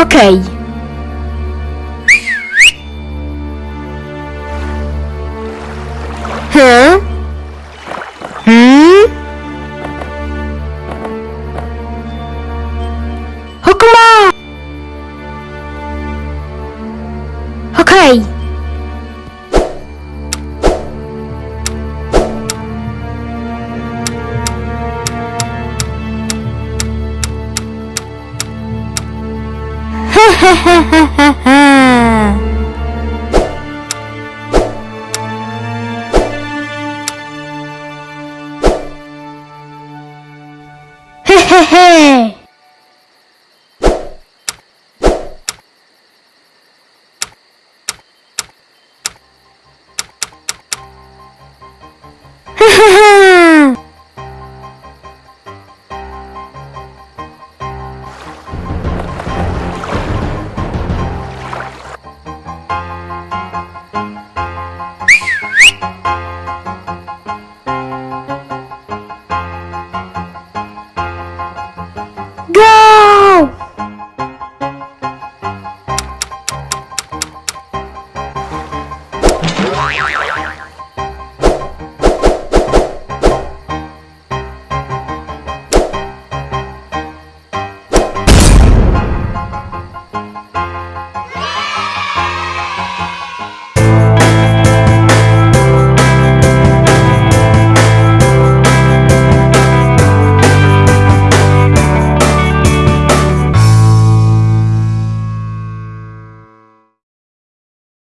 Ok. Huh? Hmm? Okuma! Ok. Hokma! Okej. Hehehe.